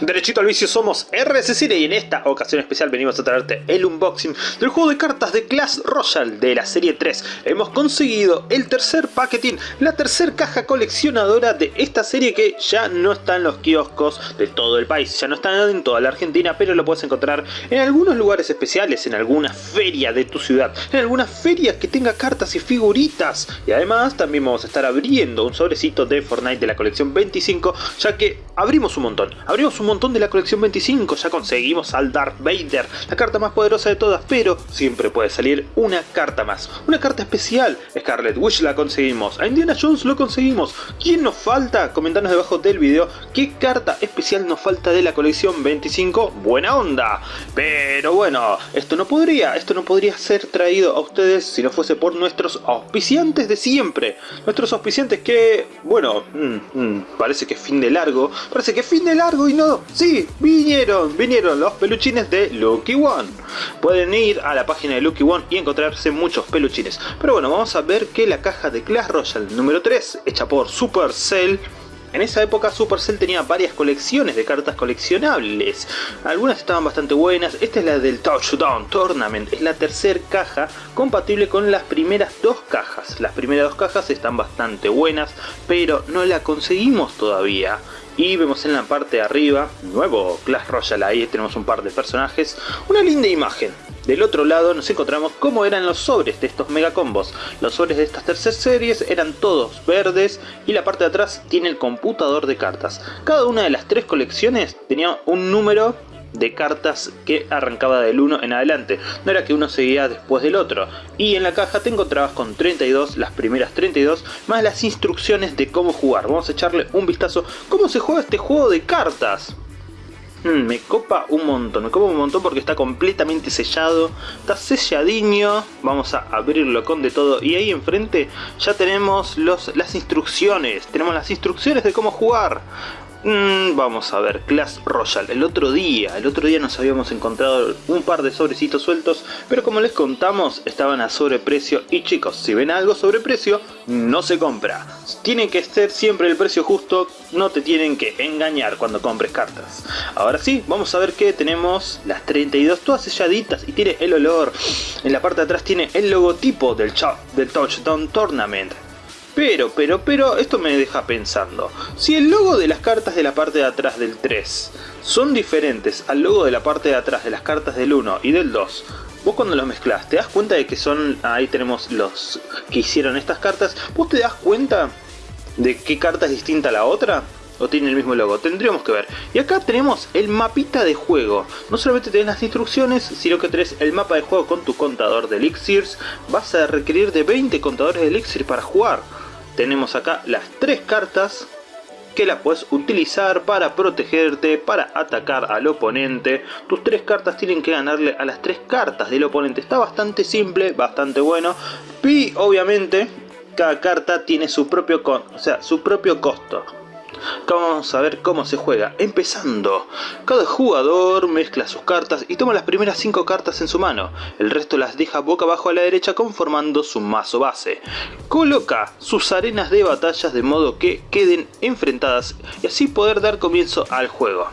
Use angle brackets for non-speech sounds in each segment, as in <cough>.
Derechito al vicio somos RSC y en esta ocasión especial venimos a traerte el unboxing del juego de cartas de Clash Royale de la serie 3. Hemos conseguido el tercer paquetín, la tercer caja coleccionadora de esta serie que ya no está en los kioscos de todo el país, ya no está en toda la Argentina, pero lo puedes encontrar en algunos lugares especiales, en alguna feria de tu ciudad, en alguna feria que tenga cartas y figuritas. Y además también vamos a estar abriendo un sobrecito de Fortnite de la colección 25, ya que abrimos un montón, abrimos un montón de la colección 25, ya conseguimos al Darth Vader, la carta más poderosa de todas, pero siempre puede salir una carta más, una carta especial, Scarlet Witch la conseguimos, a Indiana Jones lo conseguimos, ¿quién nos falta? Comentanos debajo del video. Qué carta especial nos falta de la colección 25, buena onda, pero bueno, esto no podría, esto no podría ser traído a ustedes si no fuese por nuestros auspiciantes de siempre, nuestros auspiciantes que, bueno, mm, mm, parece que fin de largo, parece que fin de largo y no sí, vinieron, vinieron los peluchines de Lucky One. Pueden ir a la página de Lucky One y encontrarse muchos peluchines. Pero bueno, vamos a ver que la caja de Clash Royale número 3, hecha por Supercell, en esa época Supercell tenía varias colecciones de cartas coleccionables. Algunas estaban bastante buenas. Esta es la del Touchdown Tournament. Es la tercera caja compatible con las primeras dos cajas. Las primeras dos cajas están bastante buenas, pero no la conseguimos todavía. Y vemos en la parte de arriba, nuevo Clash Royale, ahí tenemos un par de personajes, una linda imagen. Del otro lado nos encontramos cómo eran los sobres de estos mega combos. Los sobres de estas terceras series eran todos verdes y la parte de atrás tiene el computador de cartas. Cada una de las tres colecciones tenía un número de cartas que arrancaba del 1 en adelante, no era que uno seguía después del otro. Y en la caja te encontrabas con 32, las primeras 32, más las instrucciones de cómo jugar. Vamos a echarle un vistazo cómo se juega este juego de cartas. Hmm, me copa un montón, me copa un montón porque está completamente sellado, está selladiño, vamos a abrirlo con de todo y ahí enfrente ya tenemos los, las instrucciones, tenemos las instrucciones de cómo jugar. Mm, vamos a ver, Clash Royale. El otro día, el otro día nos habíamos encontrado un par de sobrecitos sueltos, pero como les contamos, estaban a sobreprecio. Y chicos, si ven algo sobreprecio, no se compra. Tiene que ser siempre el precio justo, no te tienen que engañar cuando compres cartas. Ahora sí, vamos a ver que tenemos las 32 todas selladitas y tiene el olor. En la parte de atrás tiene el logotipo del, del Touchdown Tournament. Pero, pero, pero, esto me deja pensando. Si el logo de las cartas de la parte de atrás del 3 son diferentes al logo de la parte de atrás de las cartas del 1 y del 2, vos cuando los mezclas te das cuenta de que son, ahí tenemos los que hicieron estas cartas, vos te das cuenta de qué carta es distinta a la otra? ¿O tiene el mismo logo? Tendríamos que ver. Y acá tenemos el mapita de juego. No solamente tenés las instrucciones, sino que tenés el mapa de juego con tu contador de elixirs. Vas a requerir de 20 contadores de elixir para jugar tenemos acá las tres cartas que las puedes utilizar para protegerte, para atacar al oponente. Tus tres cartas tienen que ganarle a las tres cartas del oponente. Está bastante simple, bastante bueno. Y obviamente cada carta tiene su propio, o sea, su propio costo vamos a ver cómo se juega. Empezando, cada jugador mezcla sus cartas y toma las primeras 5 cartas en su mano. El resto las deja boca abajo a la derecha conformando su mazo base. Coloca sus arenas de batallas de modo que queden enfrentadas y así poder dar comienzo al juego.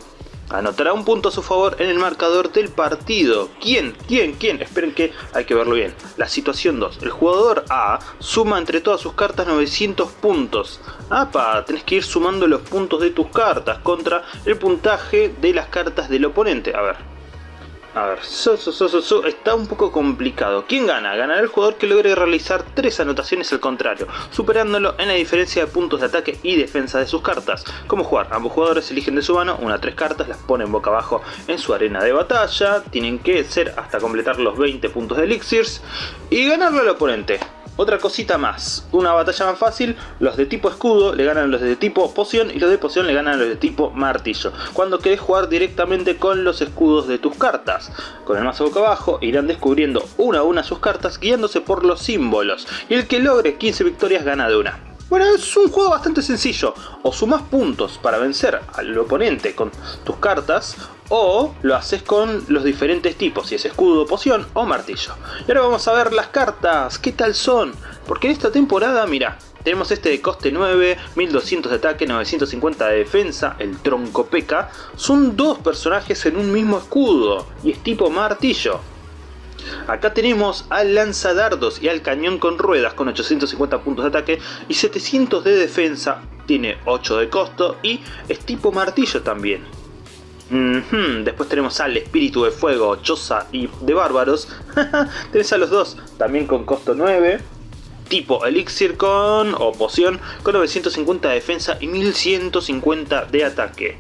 Anotará un punto a su favor en el marcador del partido. ¿Quién? ¿Quién? ¿Quién? Esperen que hay que verlo bien. La situación 2. El jugador A suma entre todas sus cartas 900 puntos. ¡Apa! Tenés que ir sumando los puntos de tus cartas contra el puntaje de las cartas del oponente. A ver. A ver, está un poco complicado. ¿Quién gana? Ganará el jugador que logre realizar tres anotaciones al contrario, superándolo en la diferencia de puntos de ataque y defensa de sus cartas. ¿Cómo jugar? Ambos jugadores eligen de su mano una tres cartas, las ponen boca abajo en su arena de batalla, tienen que ser hasta completar los 20 puntos de elixirs y ganarle al oponente. Otra cosita más, una batalla más fácil, los de tipo escudo le ganan los de tipo poción y los de poción le ganan los de tipo martillo. Cuando querés jugar directamente con los escudos de tus cartas. Con el mazo boca abajo irán descubriendo una a una sus cartas guiándose por los símbolos. Y el que logre 15 victorias gana de una. Bueno, es un juego bastante sencillo. O sumas puntos para vencer al oponente con tus cartas, o lo haces con los diferentes tipos, si es escudo, poción o martillo. Y ahora vamos a ver las cartas, qué tal son. Porque en esta temporada, mira, tenemos este de coste 9, 1200 de ataque, 950 de defensa, el tronco peca. Son dos personajes en un mismo escudo y es tipo martillo. Acá tenemos al lanzadardos y al cañón con ruedas con 850 puntos de ataque y 700 de defensa, tiene 8 de costo y es tipo martillo también. Después tenemos al espíritu de fuego, choza y de bárbaros. <laughs> Tenés a los dos, también con costo 9 tipo elixir con o poción con 950 de defensa y 1150 de ataque.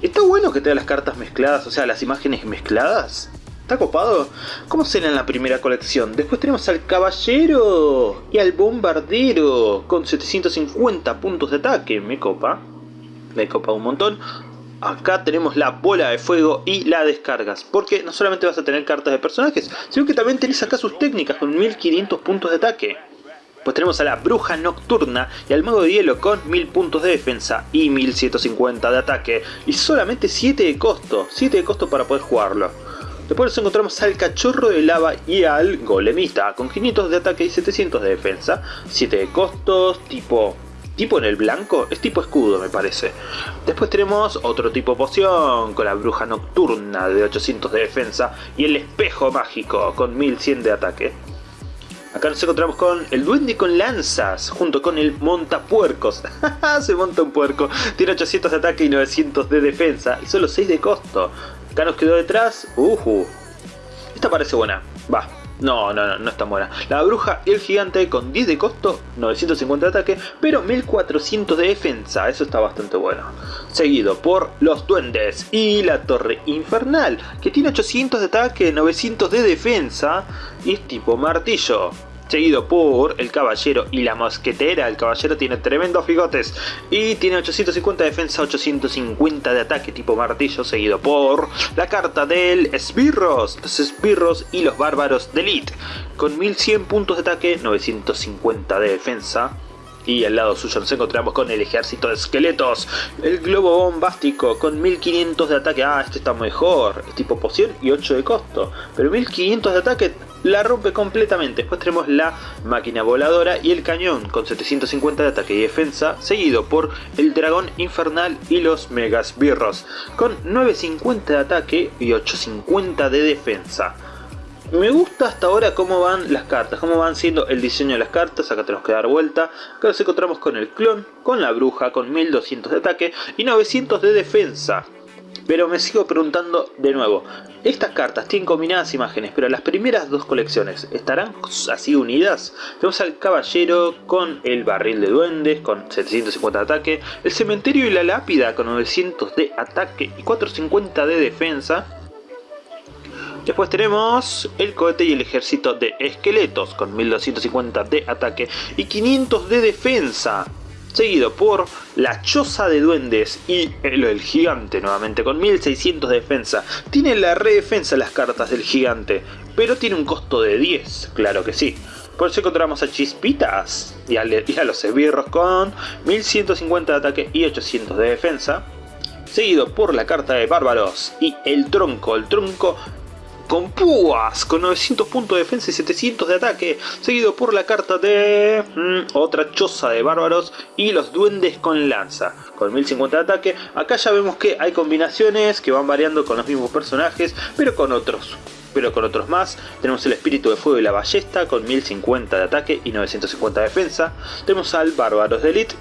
Está bueno que tenga las cartas mezcladas, o sea, las imágenes mezcladas. ¿Está copado? ¿Cómo será en la primera colección? Después tenemos al caballero y al bombardero con 750 puntos de ataque. Me copa. Me copa un montón. Acá tenemos la bola de fuego y la descargas. Porque no solamente vas a tener cartas de personajes, sino que también tenés acá sus técnicas con 1500 puntos de ataque. Pues tenemos a la bruja nocturna y al mago de hielo con 1000 puntos de defensa y 1150 de ataque. Y solamente 7 de costo, 7 de costo para poder jugarlo. Después nos encontramos al cachorro de lava y al golemita con 500 de ataque y 700 de defensa. 7 de costos, tipo tipo en el blanco, es tipo escudo me parece. Después tenemos otro tipo poción con la bruja nocturna de 800 de defensa y el espejo mágico con 1100 de ataque. Acá nos encontramos con el duende con lanzas, junto con el montapuercos. <laughs> Se monta un puerco. Tiene 800 de ataque y 900 de defensa, y solo 6 de costo. Acá nos quedó detrás. Uh, Esta parece buena. Va. No, no, no, no está buena. La bruja y el gigante con 10 de costo, 950 de ataque, pero 1400 de defensa. Eso está bastante bueno. Seguido por los duendes y la torre infernal, que tiene 800 de ataque, 900 de defensa y es tipo martillo seguido por el caballero y la mosquetera. El caballero tiene tremendos bigotes y tiene 850 de defensa, 850 de ataque tipo martillo, seguido por la carta del esbirros, los esbirros y los bárbaros de elite, con 1100 puntos de ataque, 950 de defensa, y al lado suyo nos encontramos con el ejército de esqueletos, el globo bombástico con 1500 de ataque, ah este está mejor, es tipo poción y 8 de costo, pero 1500 de ataque la rompe completamente. Después tenemos la máquina voladora y el cañón con 750 de ataque y defensa, seguido por el dragón infernal y los megas birros con 950 de ataque y 850 de defensa. Me gusta hasta ahora cómo van las cartas, cómo van siendo el diseño de las cartas, acá tenemos que dar vuelta. Acá nos encontramos con el clon, con la bruja, con 1200 de ataque y 900 de defensa. Pero me sigo preguntando de nuevo, estas cartas tienen combinadas imágenes, pero las primeras dos colecciones, ¿estarán así unidas? Tenemos al caballero con el barril de duendes, con 750 de ataque, el cementerio y la lápida con 900 de ataque y 450 de defensa. Después tenemos el cohete y el ejército de esqueletos con 1250 de ataque y 500 de defensa seguido por la choza de duendes y el, gigante nuevamente con 1600 de defensa. Tiene la redefensa las cartas del gigante, pero tiene un costo de 10, claro que sí. Por eso encontramos a Chispitas y a, y a los esbirros con 1150 de ataque y 800 de defensa seguido por la carta de bárbaros y el tronco, el tronco con púas, con 900 puntos de defensa y 700 de ataque, seguido por la carta de mm, otra choza de bárbaros y los duendes con lanza, con 1050 de ataque. Acá ya vemos que hay combinaciones que van variando con los mismos personajes, pero con otros pero con otros más. Tenemos el espíritu de fuego y la ballesta con 1050 de ataque y 950 de defensa. Tenemos al bárbaros de elite,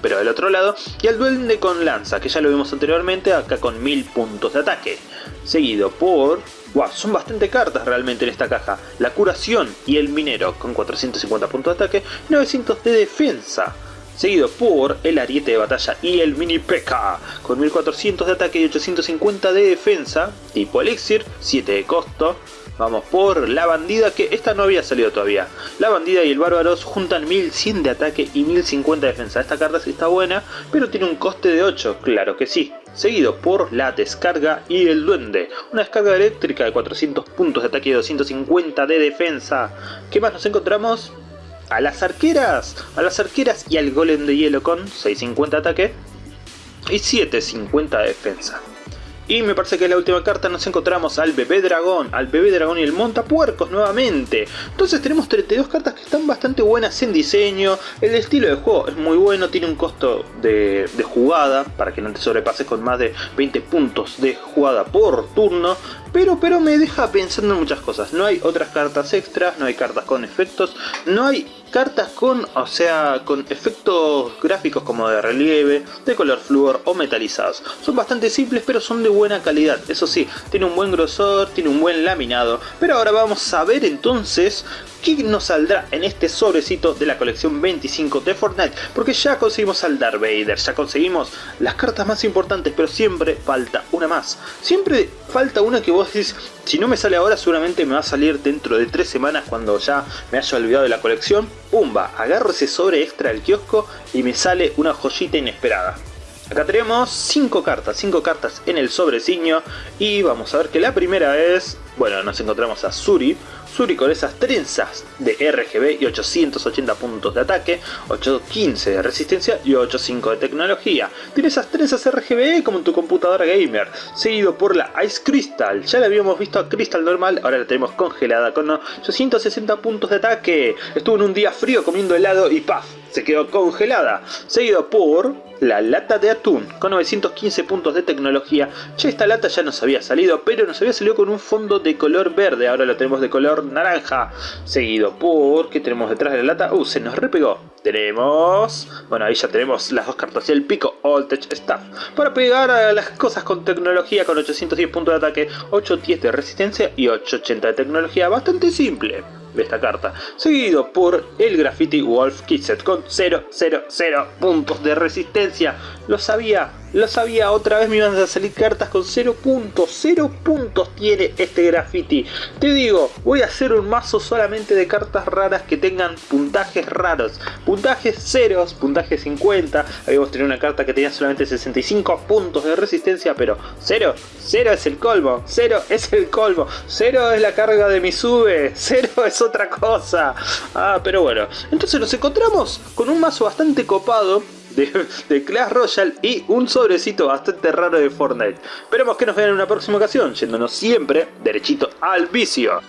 pero del otro lado, y al duende con lanza, que ya lo vimos anteriormente, acá con 1000 puntos de ataque. Seguido por Wow, son bastante cartas realmente en esta caja. La curación y el minero con 450 puntos de ataque, 900 de defensa. Seguido por el ariete de batalla y el mini P.K. con 1400 de ataque y 850 de defensa. Tipo elixir, 7 de costo. Vamos por la bandida que esta no había salido todavía. La bandida y el bárbaros juntan 1100 de ataque y 1050 de defensa. Esta carta sí está buena, pero tiene un coste de 8, claro que sí seguido por la descarga y el duende, una descarga eléctrica de 400 puntos de ataque y 250 de defensa. ¿Qué más nos encontramos? A las arqueras, a las arqueras y al golem de hielo con 650 de ataque y 750 de defensa. Y me parece que en la última carta nos encontramos al bebé dragón, al bebé dragón y el montapuercos nuevamente. Entonces tenemos 32 cartas que están bastante buenas en diseño, el estilo de juego es muy bueno, tiene un costo de, de jugada para que no te sobrepases con más de 20 puntos de jugada por turno. Pero, pero me deja pensando en muchas cosas. No hay otras cartas extras, no hay cartas con efectos, no hay cartas con, o sea, con efectos gráficos como de relieve, de color flúor o metalizados. Son bastante simples pero son de buena calidad. Eso sí, tiene un buen grosor, tiene un buen laminado. Pero ahora vamos a ver entonces qué nos saldrá en este sobrecito de la colección 25 de Fortnite. Porque ya conseguimos al Darth Vader, ya conseguimos las cartas más importantes, pero siempre falta una más. Siempre falta una que vos si no me sale ahora seguramente me va a salir dentro de tres semanas cuando ya me haya olvidado de la colección. Pumba, agarro ese sobre extra del kiosco y me sale una joyita inesperada. Acá tenemos 5 cartas, 5 cartas en el sobreciño y vamos a ver que la primera es, bueno, nos encontramos a Suri, Suri con esas trenzas de RGB y 880 puntos de ataque, 815 de resistencia y 85 de tecnología. Tiene esas trenzas RGB como en tu computadora gamer, seguido por la Ice Crystal. Ya la habíamos visto a Crystal normal, ahora la tenemos congelada con 860 puntos de ataque. Estuvo en un día frío comiendo helado y ¡paf! Se quedó congelada. Seguido por la lata de atún con 915 puntos de tecnología. Ya esta lata ya nos había salido, pero nos había salido con un fondo de color verde, ahora lo tenemos de color naranja. Seguido por, ¿qué tenemos detrás de la lata? Uh, se nos repegó. Tenemos, bueno ahí ya tenemos las dos cartas y el pico Tech Staff. Para pegar a las cosas con tecnología con 810 puntos de ataque, 810 de resistencia y 880 de tecnología. Bastante simple de esta carta, seguido por el Graffiti Wolf Kitset con 000 puntos de resistencia. Lo sabía, lo sabía, otra vez me iban a salir cartas con 0 puntos, 0 puntos tiene este graffiti. Te digo, voy a hacer un mazo solamente de cartas raras que tengan puntajes raros. Puntajes ceros, puntaje 50, habíamos tenido una carta que tenía solamente 65 puntos de resistencia, pero 0, 0 es el colmo, 0 es el colmo, 0 es la carga de mi sube, 0 es otra cosa. Ah, pero bueno, entonces nos encontramos con un mazo bastante copado de, Clash Royale y un sobrecito bastante raro de Fortnite. Esperemos que nos vean en una próxima ocasión, yéndonos siempre derechito al vicio.